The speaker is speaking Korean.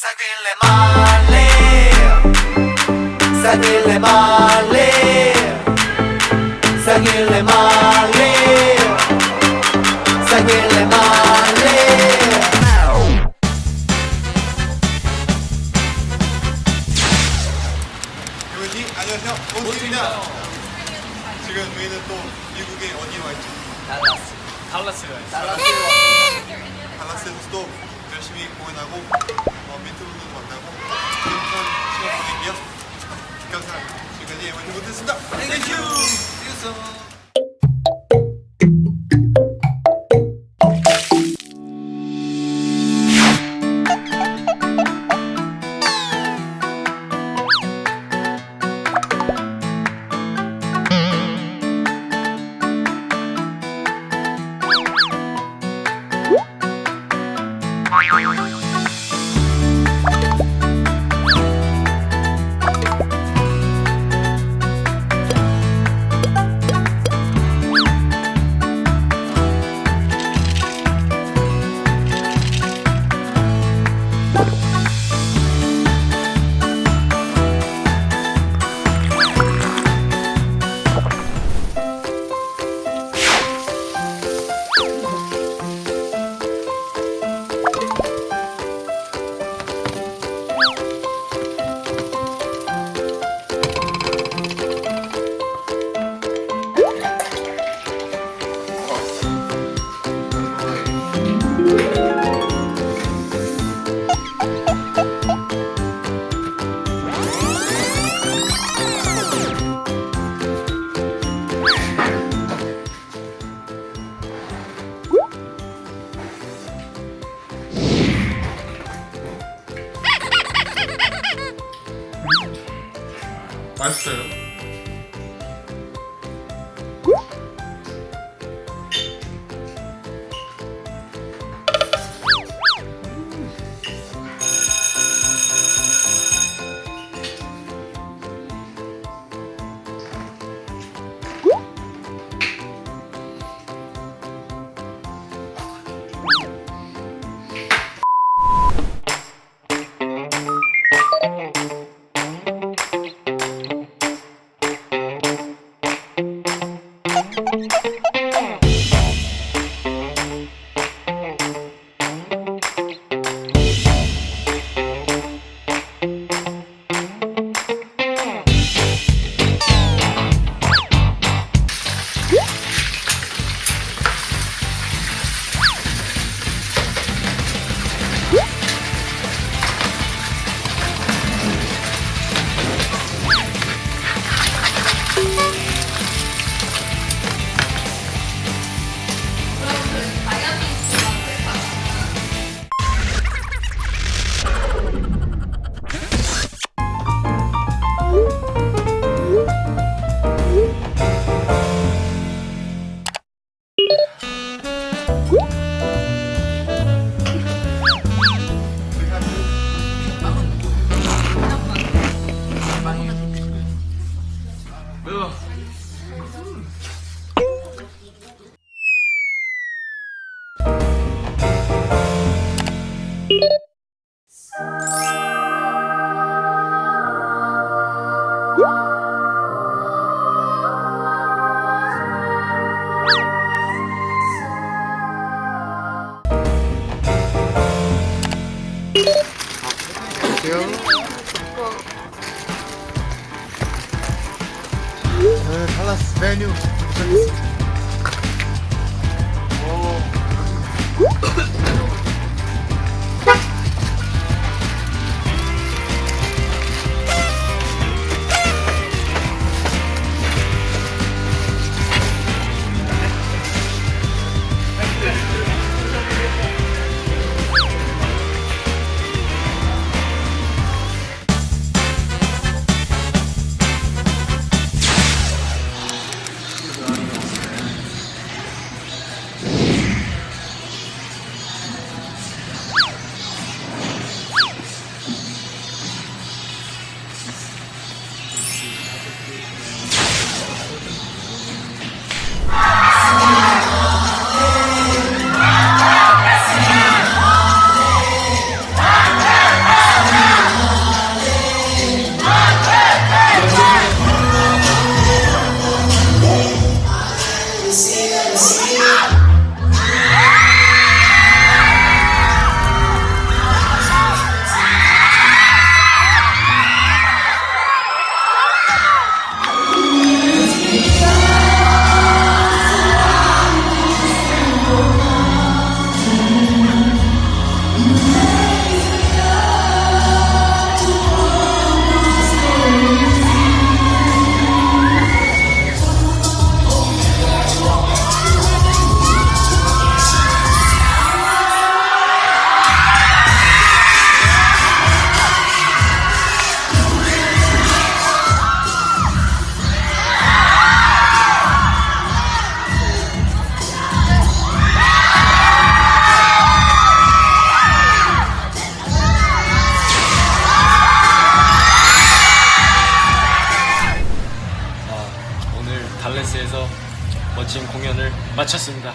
Seguile male, seguile male, seguile male, seguile male. 여러분님 안녕하세요. 원팀입니다. 지금 저희는 또 미국의 어디에 와 있죠? 달라스. 달라스가 있어 달라스에서 또 열심히 공연하고 어, 멘토분들 만나고 행복한 시간 보내기요. 감사합니다 지금까지 원팀 못했습니다 땡큐 맛있어요 달 마쳤습니다.